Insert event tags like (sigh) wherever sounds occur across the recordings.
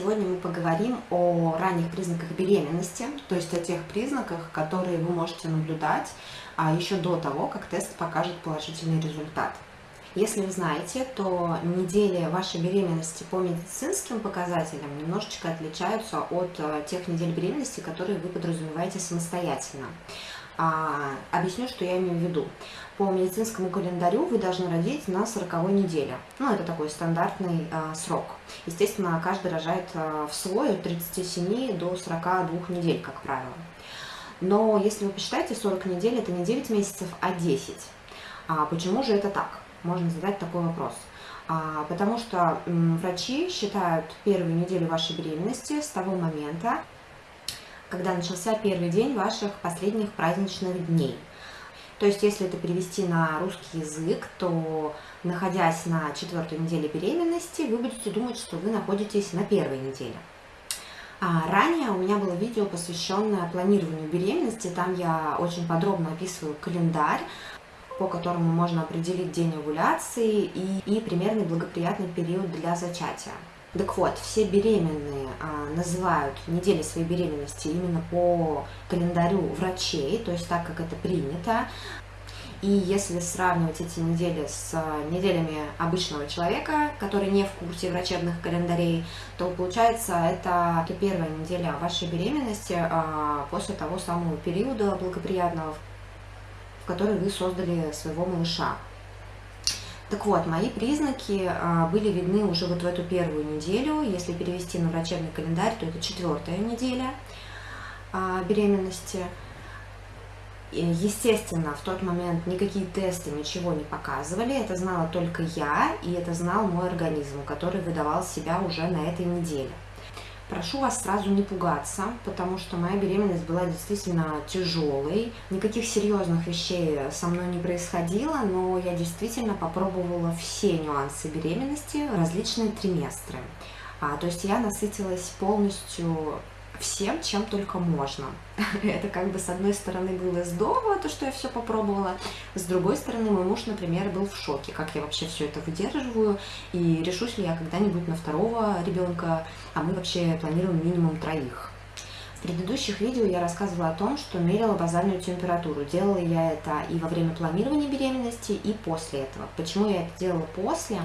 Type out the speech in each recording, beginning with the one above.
Сегодня мы поговорим о ранних признаках беременности, то есть о тех признаках, которые вы можете наблюдать а еще до того, как тест покажет положительный результат. Если вы знаете, то недели вашей беременности по медицинским показателям немножечко отличаются от э, тех недель беременности, которые вы подразумеваете самостоятельно. А, объясню, что я имею в виду. По медицинскому календарю вы должны родить на 40 неделе. Ну, это такой стандартный а, срок. Естественно, каждый рожает а, в свой от 37 до 42 недель, как правило. Но если вы посчитаете, 40 недель это не 9 месяцев, а 10. А почему же это так? Можно задать такой вопрос. А, потому что м, врачи считают первую неделю вашей беременности с того момента, когда начался первый день ваших последних праздничных дней. То есть, если это перевести на русский язык, то, находясь на четвертой неделе беременности, вы будете думать, что вы находитесь на первой неделе. А ранее у меня было видео, посвященное планированию беременности. Там я очень подробно описываю календарь, по которому можно определить день овуляции и, и примерный благоприятный период для зачатия. Так вот, все беременные а, называют недели своей беременности именно по календарю врачей, то есть так, как это принято. И если сравнивать эти недели с неделями обычного человека, который не в курсе врачебных календарей, то получается это первая неделя вашей беременности а, после того самого периода благоприятного, в который вы создали своего малыша. Так вот, мои признаки а, были видны уже вот в эту первую неделю. Если перевести на врачебный календарь, то это четвертая неделя а, беременности. Естественно, в тот момент никакие тесты ничего не показывали, это знала только я, и это знал мой организм, который выдавал себя уже на этой неделе. Прошу вас сразу не пугаться, потому что моя беременность была действительно тяжелой. Никаких серьезных вещей со мной не происходило, но я действительно попробовала все нюансы беременности, различные триместры. А, то есть я насытилась полностью всем, чем только можно. (laughs) Это как бы с одной стороны было здорово, то, что я все попробовала, с другой стороны мой муж, например, был в шоке, как я вообще все это выдерживаю, и решусь ли я когда-нибудь на второго ребенка, а мы вообще планируем минимум троих. В предыдущих видео я рассказывала о том, что мерила базальную температуру. Делала я это и во время планирования беременности, и после этого. Почему я это делала после?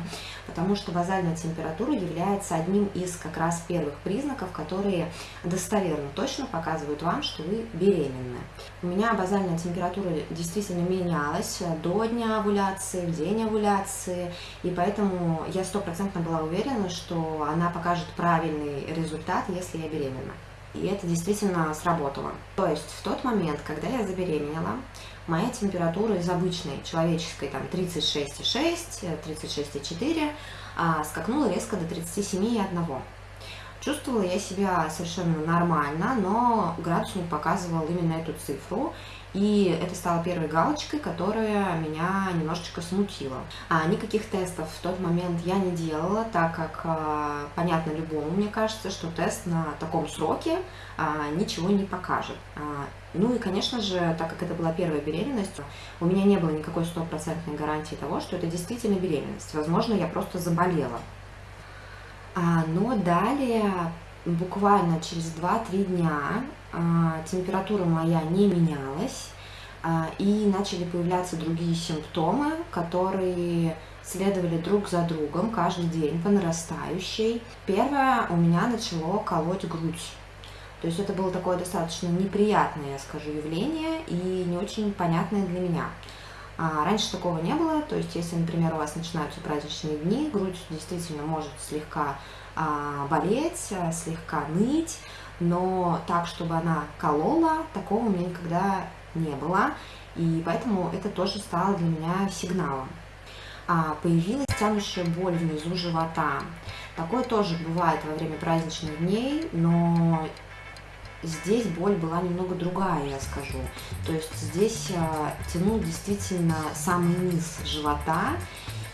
Потому что базальная температура является одним из как раз первых признаков, которые достоверно точно показывают вам, что вы беременны. У меня базальная температура действительно менялась до дня овуляции, в день овуляции, и поэтому я стопроцентно была уверена, что она покажет правильный результат, если я беременна. И это действительно сработало. То есть в тот момент, когда я забеременела, моя температура из обычной человеческой там 36,6, 36,4 а, скакнула резко до 37,1. Чувствовала я себя совершенно нормально, но градусник показывал именно эту цифру, и это стало первой галочкой, которая меня немножечко смутила. А никаких тестов в тот момент я не делала, так как а, понятно любому, мне кажется, что тест на таком сроке а, ничего не покажет. А, ну и, конечно же, так как это была первая беременность, у меня не было никакой стопроцентной гарантии того, что это действительно беременность. Возможно, я просто заболела. А, но далее, буквально через 2-3 дня, а, температура моя не менялась, а, и начали появляться другие симптомы, которые следовали друг за другом каждый день по нарастающей. Первое, у меня начало колоть грудь. То есть это было такое достаточно неприятное, я скажу, явление и не очень понятное для меня. А раньше такого не было, то есть если, например, у вас начинаются праздничные дни, грудь действительно может слегка болеть, а, слегка ныть, но так, чтобы она колола, такого у меня никогда не было, и поэтому это тоже стало для меня сигналом. А, появилась тянущая боль внизу живота. Такое тоже бывает во время праздничных дней, но здесь боль была немного другая, я скажу. То есть здесь э, тянул действительно самый низ живота,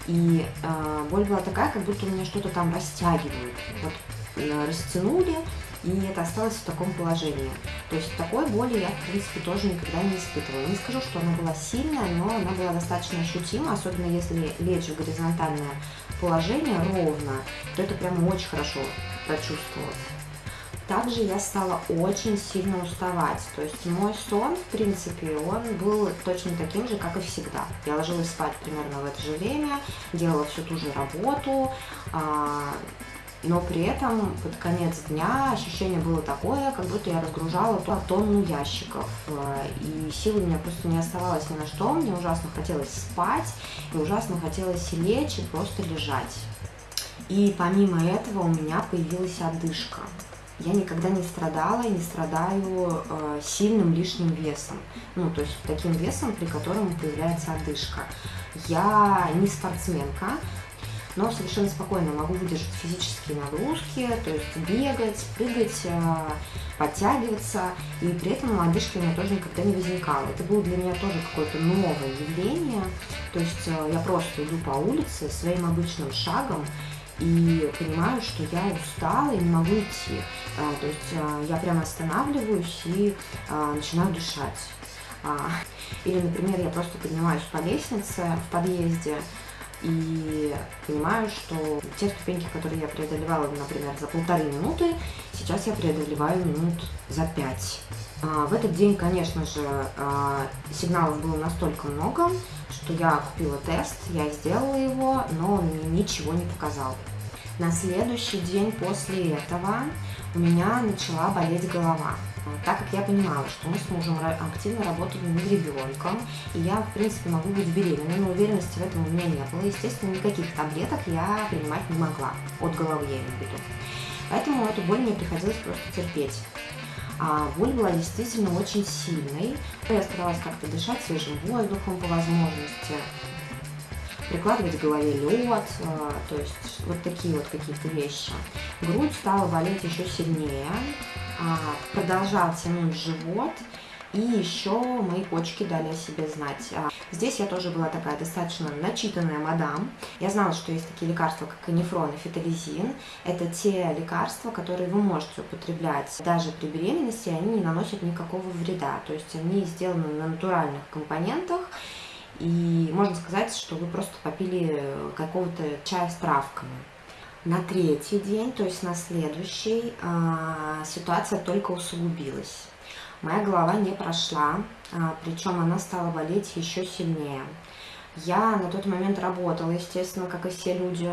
и э, боль была такая, как будто меня что-то там растягивают. Вот э, растянули, и это осталось в таком положении. То есть такой боли я, в принципе, тоже никогда не испытывала. Не скажу, что она была сильная, но она была достаточно ощутима, особенно если лечь в горизонтальное положение ровно, то это прям очень хорошо прочувствовалось. Также я стала очень сильно уставать. То есть мой сон, в принципе, он был точно таким же, как и всегда. Я ложилась спать примерно в это же время, делала всю ту же работу, а, но при этом под конец дня ощущение было такое, как будто я разгружала тонну ящиков, э, и сил у меня просто не оставалось ни на что, мне ужасно хотелось спать, и ужасно хотелось лечь и просто лежать. И помимо этого у меня появилась одышка. Я никогда не страдала и не страдаю э, сильным лишним весом. Ну, то есть таким весом, при котором появляется одышка. Я не спортсменка, но совершенно спокойно могу выдержать физические нагрузки, то есть бегать, прыгать, э, подтягиваться, и при этом одышки у меня тоже никогда не возникало. Это было для меня тоже какое-то новое явление, то есть э, я просто иду по улице своим обычным шагом, и понимаю, что я устала и не могу идти. А, то есть я прямо останавливаюсь и а, начинаю дышать. А, или, например, я просто поднимаюсь по лестнице в подъезде, и понимаю, что те ступеньки, которые я преодолевала, например, за полторы минуты, сейчас я преодолеваю минут за пять. А, в этот день, конечно же, а, сигналов было настолько много, что я купила тест, я сделала его, но он мне ничего не показал. На следующий день после этого у меня начала болеть голова так как я понимала, что мы с мужем активно работали над ребенком, и я, в принципе, могу быть беременной, но уверенности в этом у меня не было. Естественно, никаких таблеток я принимать не могла, от головы я имею в виду. Поэтому эту боль мне приходилось просто терпеть. А была действительно очень сильной. Я старалась как-то дышать свежим воздухом по возможности, прикладывать к голове лед, э, то есть вот такие вот какие-то вещи. Грудь стала болеть еще сильнее, а, продолжал тянуть живот, и еще мои почки дали о себе знать. А, здесь я тоже была такая достаточно начитанная мадам. Я знала, что есть такие лекарства, как анифрон и фитолизин. Это те лекарства, которые вы можете употреблять даже при беременности, они не наносят никакого вреда. То есть они сделаны на натуральных компонентах, и можно сказать, что вы просто попили какого-то чая с травками. На третий день, то есть на следующий, а, ситуация только усугубилась. Моя голова не прошла, а, причем она стала болеть еще сильнее. Я на тот момент работала, естественно, как и все люди.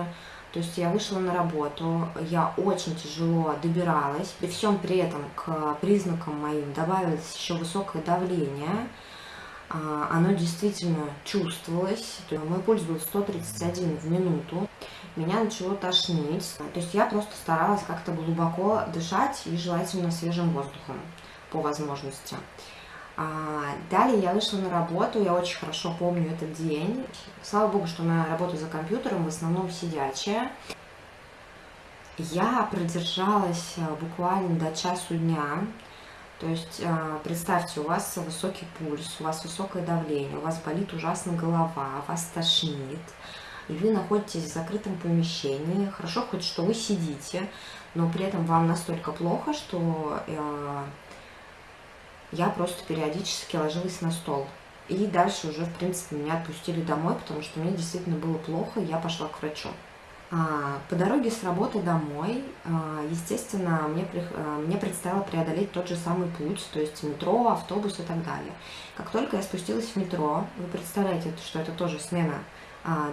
То есть я вышла на работу, я очень тяжело добиралась. При всем при этом к признакам моим добавилось еще высокое давление. А, оно действительно чувствовалось. Мой пульс был 131 в минуту меня начало тошнить. То есть я просто старалась как-то глубоко дышать и желательно свежим воздухом по возможности. А, далее я вышла на работу, я очень хорошо помню этот день. Слава богу, что моя работа за компьютером в основном сидячая. Я продержалась э, буквально до часу дня. То есть э, представьте, у вас высокий пульс, у вас высокое давление, у вас болит ужасно голова, вас тошнит и вы находитесь в закрытом помещении. Хорошо хоть, что вы сидите, но при этом вам настолько плохо, что я просто периодически ложилась на стол. И дальше уже, в принципе, меня отпустили домой, потому что мне действительно было плохо, я пошла к врачу. А, по дороге с работы домой, а, естественно, мне, а, мне предстояло преодолеть тот же самый путь, то есть метро, автобус и так далее. Как только я спустилась в метро, вы представляете, что это тоже смена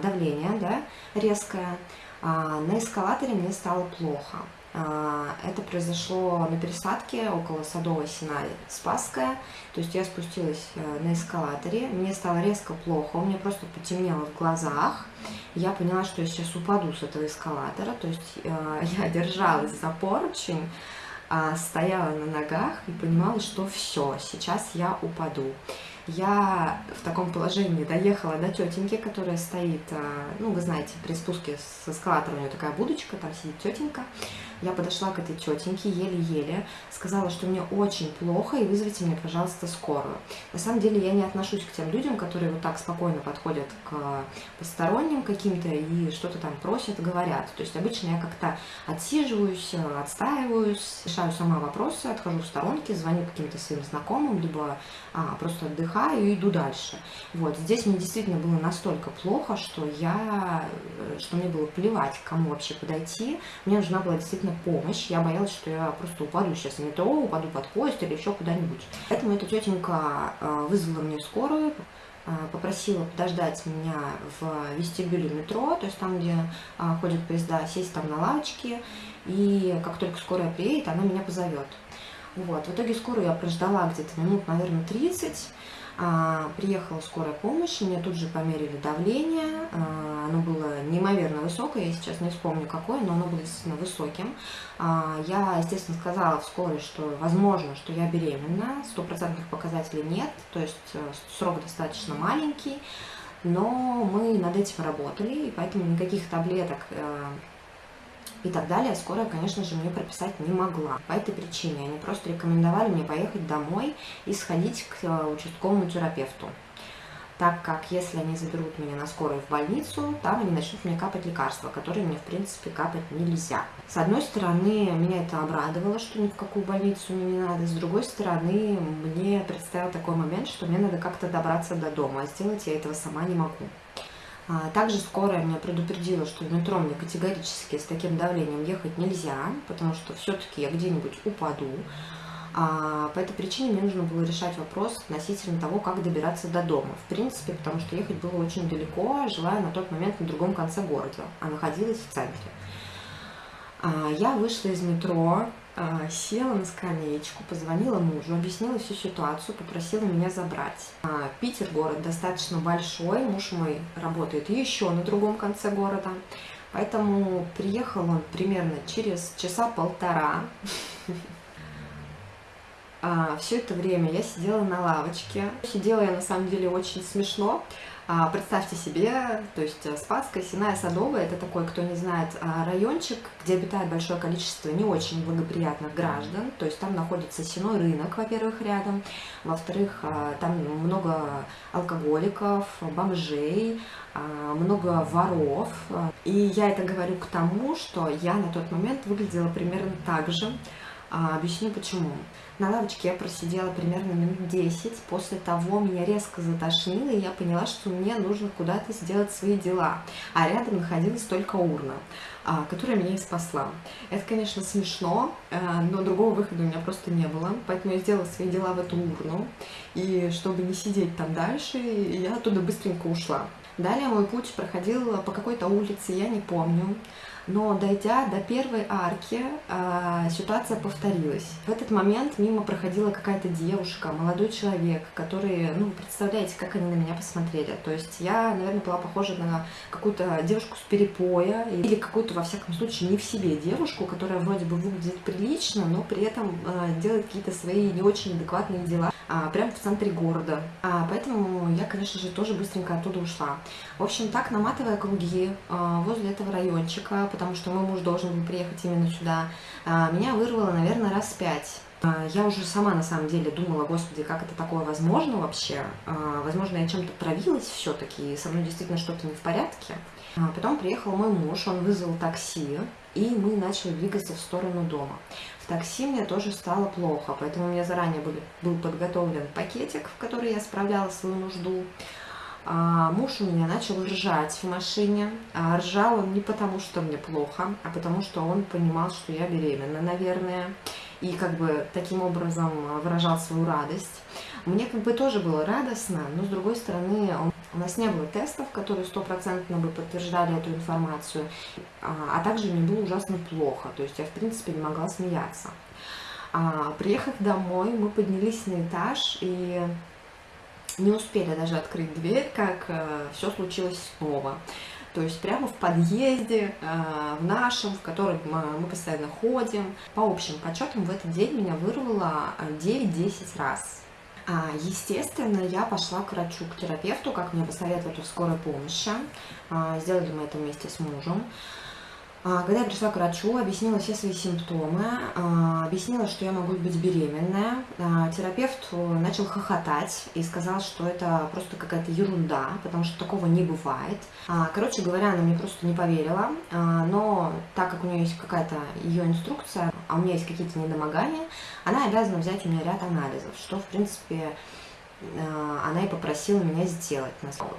давление да, резкое. А, на эскалаторе мне стало плохо. А, это произошло на пересадке около Садовой Сена Спасская. То есть я спустилась э, на эскалаторе, мне стало резко плохо, у меня просто потемнело в глазах. Я поняла, что я сейчас упаду с этого эскалатора. То есть э, (laughs) я держалась за поручень, стояла на ногах и понимала, что все, сейчас я упаду. Я в таком положении доехала до тетеньки, которая стоит, а, ну, вы знаете, при спуске с эскалатора у нее такая будочка, там сидит тетенька. Я подошла к этой тетеньке еле-еле, сказала, что мне очень плохо, и вызовите мне, пожалуйста, скорую. На самом деле я не отношусь к тем людям, которые вот так спокойно подходят к посторонним каким-то и что-то там просят, говорят. То есть обычно я как-то отсиживаюсь, отстаиваюсь, решаю сама вопросы, отхожу в сторонки, звоню каким-то своим знакомым, либо а, просто отдыхаю и иду дальше. Вот, здесь мне действительно было настолько плохо, что я, что мне было плевать, к кому вообще подойти. Мне нужна была действительно помощь. Я боялась, что я просто упаду сейчас в метро, упаду под поезд или еще куда-нибудь. Поэтому эта тетенька а, вызвала мне скорую, а, попросила подождать меня в вестибюле метро, то есть там, где ходят поезда, сесть там на лавочке, и как только скорая приедет, она меня позовет. Вот. В итоге скорую я прождала где-то минут, наверное, 30. А, приехала скорая помощь, мне тут же померили давление, а, оно было неимоверно высокое, я сейчас не вспомню какое, но оно было действительно высоким. А, я, естественно, сказала в скорой, что возможно, что я беременна, стопроцентных показателей нет, то есть э, срок достаточно маленький, но мы над этим работали, и поэтому никаких таблеток э, и так далее, скорая, конечно же, мне прописать не могла. По этой причине они просто рекомендовали мне поехать домой и сходить к э, участковому терапевту. Так как если они заберут меня на скорую в больницу, там они начнут мне капать лекарства, которые мне, в принципе, капать нельзя. С одной стороны, меня это обрадовало, что ни в какую больницу мне не надо. С другой стороны, мне представил такой момент, что мне надо как-то добраться до дома, а сделать я этого сама не могу. А, также скорая меня предупредила, что в метро мне категорически с таким давлением ехать нельзя, потому что все-таки я где-нибудь упаду. А по этой причине мне нужно было решать вопрос относительно того, как добираться до дома. В принципе, потому что ехать было очень далеко, жила я на тот момент на другом конце города, а находилась в центре. А, я вышла из метро, села на скамеечку, позвонила мужу, объяснила всю ситуацию, попросила меня забрать. А, Питер город достаточно большой, муж мой работает еще на другом конце города, поэтому приехал он примерно через часа полтора. (laughs) Все это время я сидела на лавочке. Сидела я на самом деле очень смешно, а, представьте себе, то есть э, Спасская, Синая, Садовая, это такой, кто не знает, а, райончик, где обитает большое количество не очень благоприятных граждан, то есть там находится сеной рынок, во-первых, рядом, во-вторых, а, там много алкоголиков, бомжей, много воров, и я это говорю к тому, что я на тот момент выглядела примерно так же, объясню почему. На лавочке я просидела примерно минут 10. После того меня резко затошнило, и я поняла, что мне нужно куда-то сделать свои дела. А рядом находилась только урна, а, которая меня и спасла. Это, конечно, смешно, э, но другого выхода у меня просто не было. Поэтому я сделала свои дела в эту урну. И чтобы не сидеть там дальше, я оттуда быстренько ушла. Далее мой путь проходил по какой-то улице, я не помню но дойдя до первой арки, а, ситуация повторилась. В этот момент мимо проходила какая-то девушка, молодой человек, который, ну, представляете, как они на меня посмотрели. То есть я, наверное, была похожа на какую-то девушку с перепоя или какую-то, во всяком случае, не в себе девушку, которая вроде бы выглядит прилично, но при этом э, делает какие-то свои не очень адекватные дела а, прямо в центре города. А, поэтому я, конечно же, тоже быстренько оттуда ушла. В общем, так, наматывая круги а, возле этого райончика, потому что мой муж должен был приехать именно сюда, а, меня вырвало, наверное, раз пять. А, я уже сама на самом деле думала, господи, как это такое возможно вообще? А, возможно, я чем-то травилась все-таки, со мной действительно что-то не в порядке. Потом приехал мой муж, он вызвал такси, и мы начали двигаться в сторону дома. В такси мне тоже стало плохо, поэтому у меня заранее был, был подготовлен пакетик, в который я справляла свою нужду. А муж у меня начал ржать в машине. А ржал он не потому, что мне плохо, а потому, что он понимал, что я беременна, наверное. И как бы таким образом выражал свою радость. Мне как бы тоже было радостно, но с другой стороны, он, у нас не было тестов, которые стопроцентно бы подтверждали эту информацию, а, а также мне было ужасно плохо, то есть я в принципе не могла смеяться. А, приехав домой, мы поднялись на этаж и не успели даже открыть дверь, как э, все случилось снова. То есть прямо в подъезде, э, в нашем, в котором мы постоянно ходим. По общим подсчетам в этот день меня вырвало 9-10 раз. А, естественно, я пошла к врачу, к терапевту, как мне посоветовали в скорой помощи. А, сделали мы это вместе с мужем. А, когда я пришла к врачу, объяснила все свои симптомы, а, объяснила, что я могу быть беременная, а, терапевт начал хохотать и сказал, что это просто какая-то ерунда, потому что такого не бывает. Короче говоря, она мне просто не поверила, но так как у нее есть какая-то ее инструкция, а у меня есть какие-то недомогания, она обязана взять у меня ряд анализов, что, в принципе, Э, она и попросила меня сделать.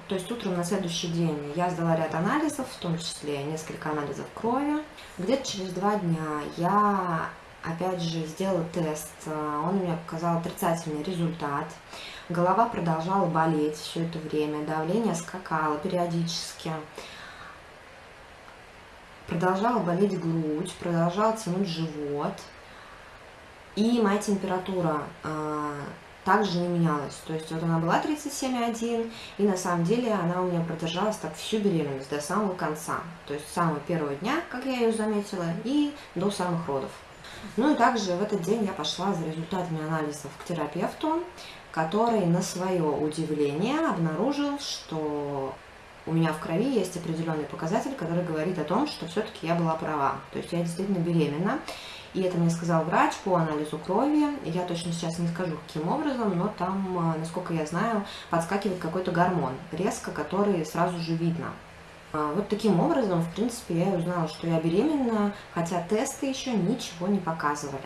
То есть утром на следующий день я сдала ряд анализов, в том числе несколько анализов крови. Где-то через два дня я опять же сделала тест, э, он меня показал отрицательный результат. Голова продолжала болеть все это время, давление скакало периодически. Продолжала болеть грудь, продолжал тянуть живот. И моя температура э, также не менялась. То есть вот она была 37,1, и на самом деле она у меня продержалась так всю беременность до самого конца. То есть с самого первого дня, как я ее заметила, и до самых родов. Ну и также в этот день я пошла за результатами анализов к терапевту, который на свое удивление обнаружил, что у меня в крови есть определенный показатель, который говорит о том, что все-таки я была права. То есть я действительно беременна. И это мне сказал врач по анализу крови. Я точно сейчас не скажу, каким образом, но там, а, насколько я знаю, подскакивает какой-то гормон резко, который сразу же видно. А, вот таким образом, в принципе, я узнала, что я беременна, хотя тесты еще ничего не показывали.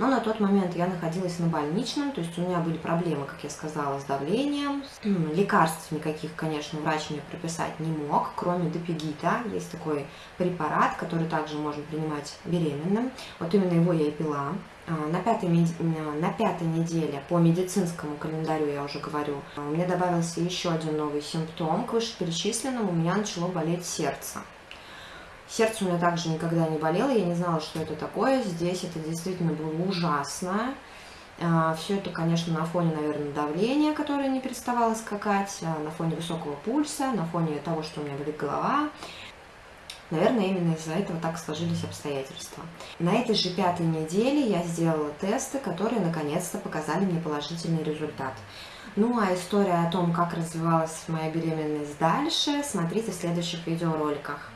Но на тот момент я находилась на больничном, то есть у меня были проблемы, как я сказала, с давлением. Лекарств никаких, конечно, врач мне прописать не мог, кроме допигита. Есть такой препарат, который также можно принимать беременным. Вот именно его я и пила. А, на пятой, на пятой неделе по медицинскому календарю, я уже говорю, у меня добавился еще один новый симптом. К вышеперечисленному у меня начало болеть сердце. Сердце у меня также никогда не болело, я не знала, что это такое. Здесь это действительно было ужасно. А, Все это, конечно, на фоне, наверное, давления, которое не переставало скакать, а, на фоне высокого пульса, на фоне того, что у меня болит голова. Наверное, именно из-за этого так сложились обстоятельства. На этой же пятой неделе я сделала тесты, которые наконец-то показали мне положительный результат. Ну а история о том, как развивалась моя беременность дальше, смотрите в следующих видеороликах.